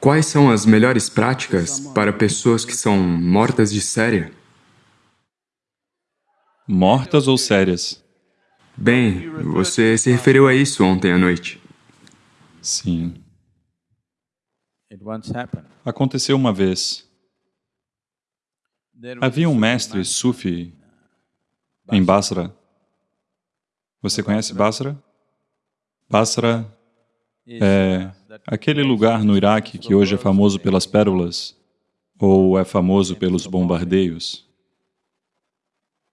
Quais são as melhores práticas para pessoas que são mortas de séria? Mortas ou sérias? Bem, você se referiu a isso ontem à noite. Sim. Aconteceu uma vez. Havia um mestre sufi em Basra. Você conhece Basra? Basra é aquele lugar no Iraque que hoje é famoso pelas pérolas ou é famoso pelos bombardeios.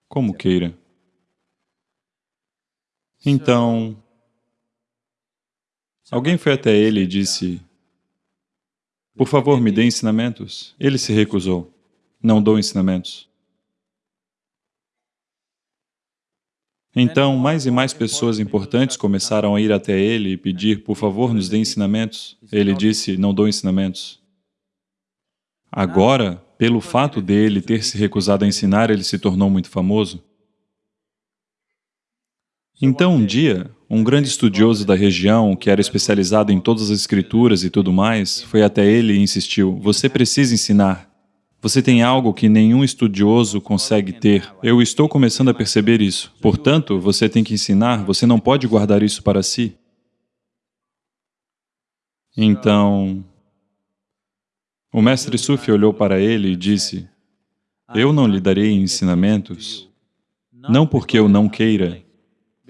Como queira. Então, alguém foi até ele e disse, por favor, me dê ensinamentos. Ele se recusou. Não dou ensinamentos. Então, mais e mais pessoas importantes começaram a ir até ele e pedir, por favor, nos dê ensinamentos. Ele disse, não dou ensinamentos. Agora, pelo fato dele ter se recusado a ensinar, ele se tornou muito famoso. Então, um dia, um grande estudioso da região, que era especializado em todas as escrituras e tudo mais, foi até ele e insistiu, você precisa ensinar. Você tem algo que nenhum estudioso consegue ter. Eu estou começando a perceber isso. Portanto, você tem que ensinar, você não pode guardar isso para si. Então, o mestre Sufi olhou para ele e disse, eu não lhe darei ensinamentos, não porque eu não queira,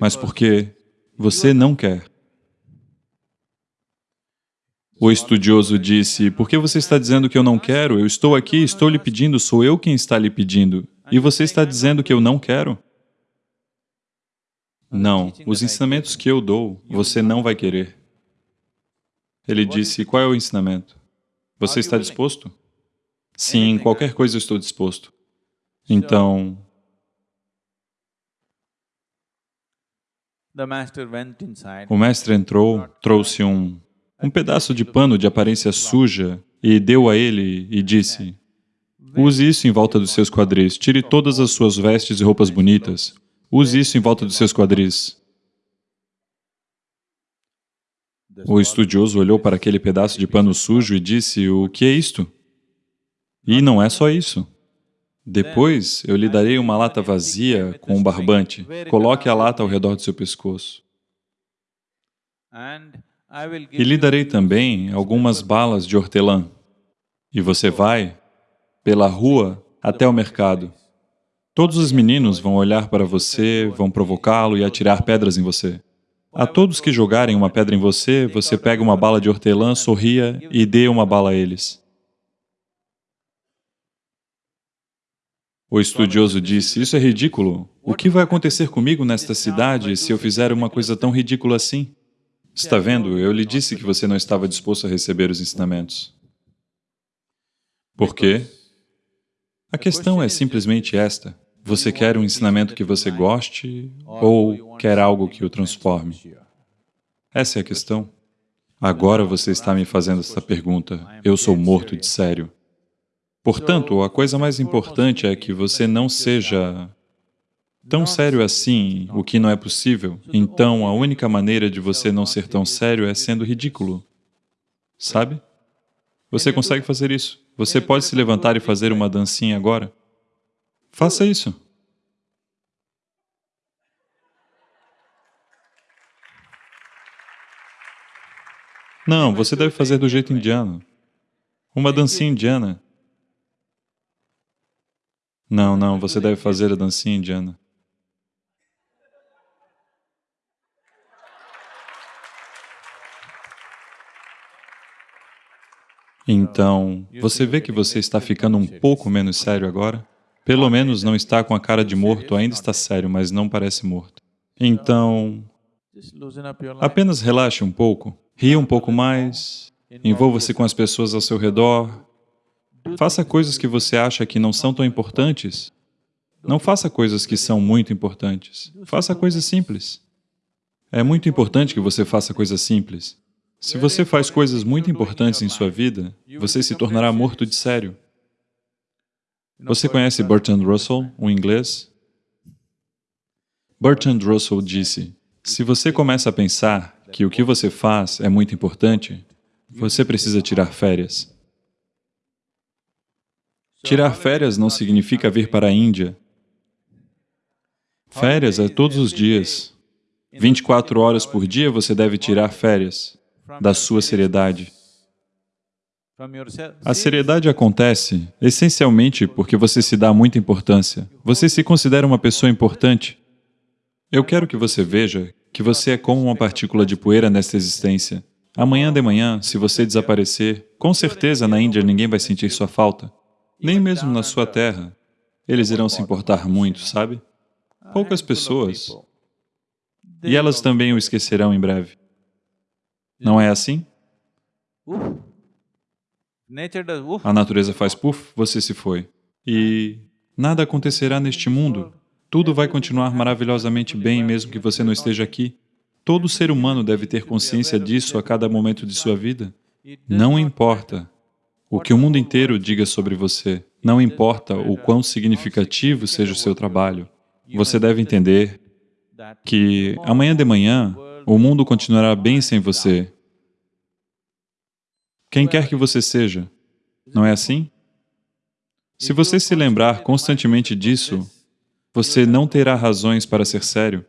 mas porque você não quer. O estudioso disse, por que você está dizendo que eu não quero? Eu estou aqui, estou lhe pedindo, sou eu quem está lhe pedindo. E você está dizendo que eu não quero? Não, os ensinamentos que eu dou, você não vai querer. Ele disse, qual é o ensinamento? Você está disposto? Sim, qualquer coisa eu estou disposto. Então, o mestre entrou, trouxe um um pedaço de pano de aparência suja e deu a ele e disse, use isso em volta dos seus quadris, tire todas as suas vestes e roupas bonitas, use isso em volta dos seus quadris. O estudioso olhou para aquele pedaço de pano sujo e disse, o que é isto? E não é só isso. Depois, eu lhe darei uma lata vazia com um barbante. Coloque a lata ao redor do seu pescoço. E lhe darei também algumas balas de hortelã. E você vai pela rua até o mercado. Todos os meninos vão olhar para você, vão provocá-lo e atirar pedras em você. A todos que jogarem uma pedra em você, você pega uma bala de hortelã, sorria e dê uma bala a eles. O estudioso disse, isso é ridículo. O que vai acontecer comigo nesta cidade se eu fizer uma coisa tão ridícula assim? Está vendo? Eu lhe disse que você não estava disposto a receber os ensinamentos. Por quê? A questão é simplesmente esta. Você quer um ensinamento que você goste ou quer algo que o transforme? Essa é a questão. Agora você está me fazendo essa pergunta. Eu sou morto de sério. Portanto, a coisa mais importante é que você não seja tão sério assim, o que não é possível, então a única maneira de você não ser tão sério é sendo ridículo. Sabe? Você consegue fazer isso. Você pode se levantar e fazer uma dancinha agora. Faça isso. Não, você deve fazer do jeito indiano. Uma dancinha indiana. Não, não, você deve fazer a dancinha indiana. Então, você vê que você está ficando um pouco menos sério agora? Pelo menos não está com a cara de morto, ainda está sério, mas não parece morto. Então, apenas relaxe um pouco, ria um pouco mais, envolva-se com as pessoas ao seu redor, faça coisas que você acha que não são tão importantes. Não faça coisas que são muito importantes, faça coisas simples. É muito importante que você faça coisas simples. Se você faz coisas muito importantes em sua vida, você se tornará morto de sério. Você conhece Bertrand Russell, um inglês? Bertrand Russell disse, se você começa a pensar que o que você faz é muito importante, Você precisa tirar férias. Tirar férias não significa vir para a Índia. Férias é todos os dias. 24 horas por dia você deve tirar férias da sua seriedade. A seriedade acontece essencialmente porque você se dá muita importância. Você se considera uma pessoa importante. Eu quero que você veja que você é como uma partícula de poeira nesta existência. Amanhã de manhã, se você desaparecer, com certeza na Índia ninguém vai sentir sua falta. Nem mesmo na sua terra. Eles irão se importar muito, sabe? Poucas pessoas. E elas também o esquecerão em breve. Não é assim? A natureza faz puff, você se foi. E nada acontecerá neste mundo. Tudo vai continuar maravilhosamente bem mesmo que você não esteja aqui. Todo ser humano deve ter consciência disso a cada momento de sua vida. Não importa o que o mundo inteiro diga sobre você, não importa o quão significativo seja o seu trabalho, você deve entender que amanhã de manhã o mundo continuará bem sem você, quem quer que você seja. Não é assim? Se você se lembrar constantemente disso, você não terá razões para ser sério.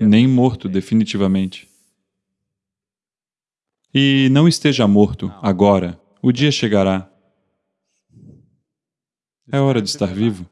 Nem morto, definitivamente. E não esteja morto agora, o dia chegará. É hora de estar vivo.